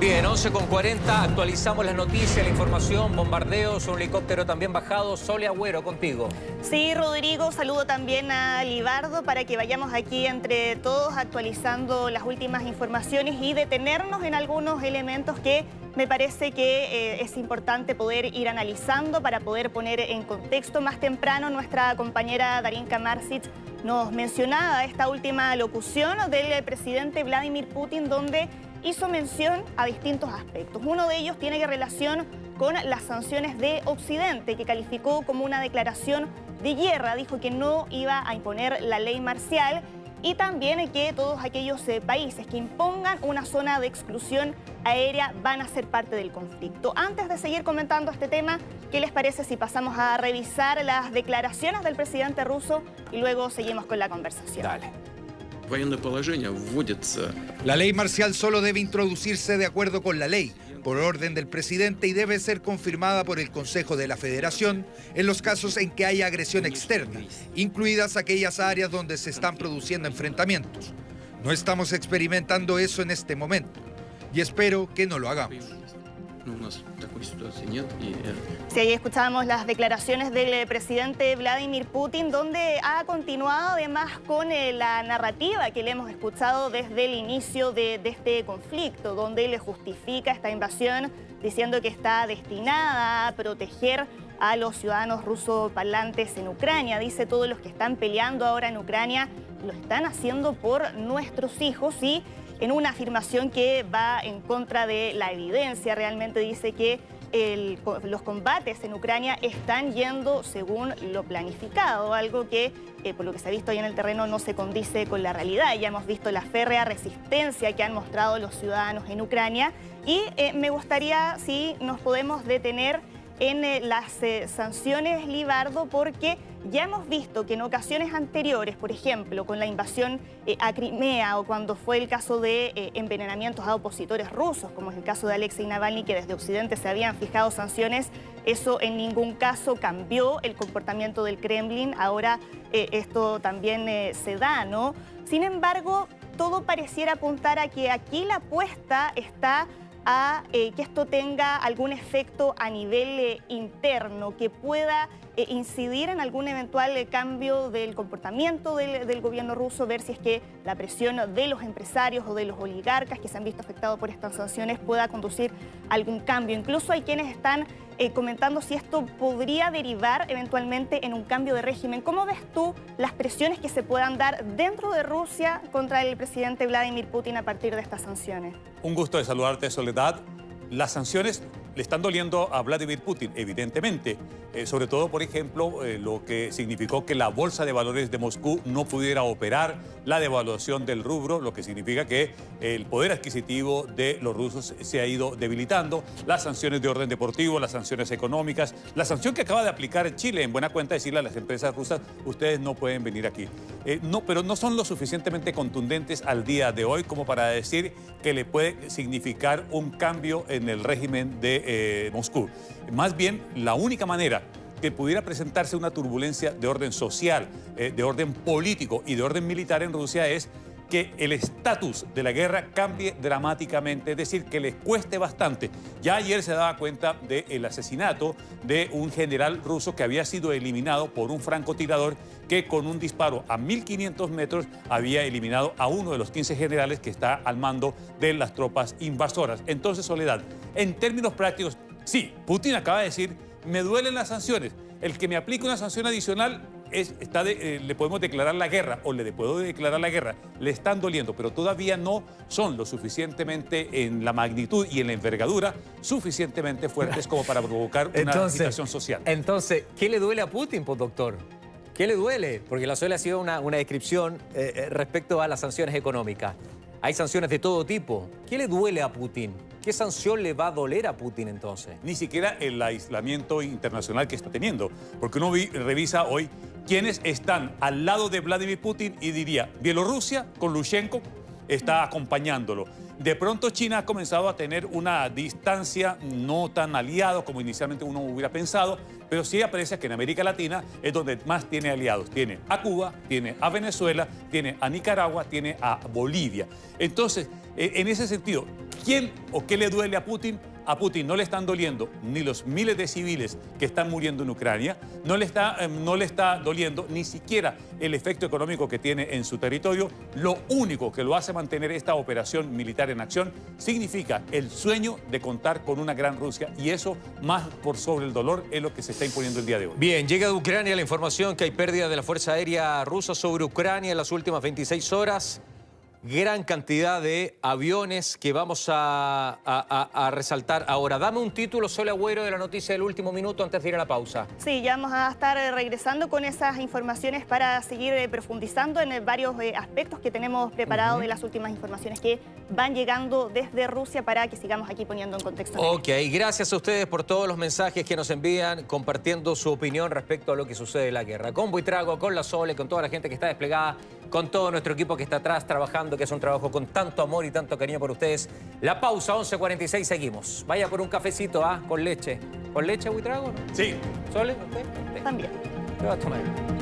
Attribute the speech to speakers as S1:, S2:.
S1: Bien, 11 con 40, actualizamos las noticias, la información, bombardeos, un helicóptero también bajado. Sole Agüero, contigo.
S2: Sí, Rodrigo, saludo también a Libardo para que vayamos aquí entre todos actualizando las últimas informaciones y detenernos en algunos elementos que me parece que eh, es importante poder ir analizando para poder poner en contexto. Más temprano nuestra compañera Darinka Marsic nos mencionaba esta última locución del presidente Vladimir Putin donde hizo mención a distintos aspectos. Uno de ellos tiene relación con las sanciones de Occidente, que calificó como una declaración de guerra. Dijo que no iba a imponer la ley marcial y también que todos aquellos eh, países que impongan una zona de exclusión aérea van a ser parte del conflicto. Antes de seguir comentando este tema, ¿qué les parece si pasamos a revisar las declaraciones del presidente ruso y luego seguimos con la conversación?
S1: Dale.
S3: La ley marcial solo debe introducirse de acuerdo con la ley, por orden del presidente y debe ser confirmada por el Consejo de la Federación en los casos en que haya agresión externa, incluidas aquellas áreas donde se están produciendo enfrentamientos. No estamos experimentando eso en este momento y espero que no lo hagamos.
S2: Sí, ahí escuchábamos las declaraciones del presidente Vladimir Putin, donde ha continuado además con eh, la narrativa que le hemos escuchado desde el inicio de, este conflicto, donde le justifica esta invasión diciendo que está destinada a proteger a los ciudadanos rusos parlantes en Ucrania. Dice todos los que están peleando ahora en Ucrania lo están haciendo por nuestros hijos y en una afirmación que va en contra de la evidencia. Realmente dice que los combates en Ucrania están yendo según lo planificado, algo que, eh, por lo que se ha visto ahí en el terreno, no se condice con la realidad. Ya hemos visto la férrea resistencia que han mostrado los ciudadanos en Ucrania y eh, me gustaría si nos podemos detener en eh, las eh, sanciones Libardo porque ya hemos visto que en ocasiones anteriores, por ejemplo, con la invasión eh, a Crimea o cuando fue el caso de envenenamientos a opositores rusos, como es el caso de Alexei Navalny, que desde Occidente se habían fijado sanciones, eso en ningún caso cambió el comportamiento del Kremlin. Ahora esto también se da, ¿no? Sin embargo, todo pareciera apuntar a que aquí la apuesta está a eh, que esto tenga algún efecto a nivel eh, interno, que pueda eh, incidir en algún eventual cambio del comportamiento del, del, gobierno ruso, ver si es que la presión de los empresarios o de los oligarcas que se han visto afectados por estas sanciones pueda conducir a algún cambio. Incluso hay quienes están eh, comentando si esto podría derivar eventualmente en un cambio de régimen. ¿Cómo ves tú las presiones que se puedan dar dentro de Rusia contra el presidente Vladimir Putin a partir de estas sanciones?
S4: Un gusto de saludarte, Soledad. Las sanciones le están doliendo a Vladimir Putin, evidentemente. Eh, sobre todo, por ejemplo, eh, lo que significó que la Bolsa de Valores de Moscú no pudiera operar, la devaluación del rubro, lo que significa que el poder adquisitivo de los rusos se ha ido debilitando, las sanciones de orden deportivo, las sanciones económicas, la sanción que acaba de aplicar Chile, en buena cuenta decirle a las empresas rusas, ustedes no pueden venir aquí. Eh, no, pero no son lo suficientemente contundentes al día de hoy como para decir que le puede significar un cambio en el régimen de eh, Moscú. Más bien, la única manera que pudiera presentarse una turbulencia de orden social, eh, de orden político y de orden militar en Rusia es que el estatus de la guerra cambie dramáticamente, es decir, que les cueste bastante. Ya ayer se daba cuenta del asesinato de un general ruso que había sido eliminado por un francotirador que con un disparo a 1.500 metros había eliminado a uno de los 15 generales que está al mando de las tropas invasoras. Entonces, Soledad, en términos prácticos, sí, Putin acaba de decir, me duelen las sanciones. El que me aplique una sanción adicional está eh, le podemos declarar la guerra o le puedo declarar la guerra, le están doliendo, pero todavía no son lo suficientemente en la magnitud y en la envergadura suficientemente fuertes como para provocar una situación social.
S1: Entonces, ¿qué le duele a Putin, pues, doctor? ¿Qué le duele? Porque la suele ha sido una, descripción eh, eh, respecto a las sanciones económicas. Hay sanciones de todo tipo. ¿Qué le duele a Putin? ¿Qué sanción le va a doler a Putin entonces?
S4: Ni siquiera el aislamiento internacional que está teniendo. Porque uno revisa hoy quiénes están al lado de Vladimir Putin y diría, Bielorrusia con Lushenko está acompañándolo. De pronto China ha comenzado a tener una distancia no tan aliado como inicialmente uno hubiera pensado, pero sí aparece que en América Latina es donde más tiene aliados. Tiene a Cuba, tiene a Venezuela, tiene a Nicaragua, tiene a Bolivia. Entonces, e, en ese sentido, ¿Quién o qué le duele a Putin? A Putin no le están doliendo ni los miles de civiles que están muriendo en Ucrania, no le está, eh, no le está doliendo ni siquiera el efecto económico que tiene en su territorio. Lo único que lo hace mantener esta operación militar en acción significa el sueño de contar con una gran Rusia y eso, más por sobre el dolor, es lo que se está imponiendo el día de hoy.
S1: Bien, llega de Ucrania la información que hay pérdida de la Fuerza Aérea Rusa sobre Ucrania en las últimas 26 horas gran cantidad de aviones que vamos a, a, resaltar ahora. Dame un título, Sole Agüero, de la noticia del último minuto antes de ir a la pausa.
S2: Sí, ya vamos a estar eh, regresando con esas informaciones para seguir eh, profundizando en eh, varios aspectos que tenemos preparados de las últimas informaciones que van llegando desde Rusia para que sigamos aquí poniendo en contexto.
S1: Ok, gracias a ustedes por todos los mensajes que nos envían compartiendo su opinión respecto a lo que sucede en la guerra. Con Buitrago, con la Sole, con toda la gente que está desplegada, con todo nuestro equipo que está atrás trabajando que es un trabajo con tanto amor y tanto cariño por ustedes. La pausa, 11.46, seguimos. Vaya por un cafecito, ¿ah? Con leche. ¿Con leche, Buitrago?
S4: Sí.
S1: ¿Sole?
S2: También.
S1: ¿Qué vas a tomar?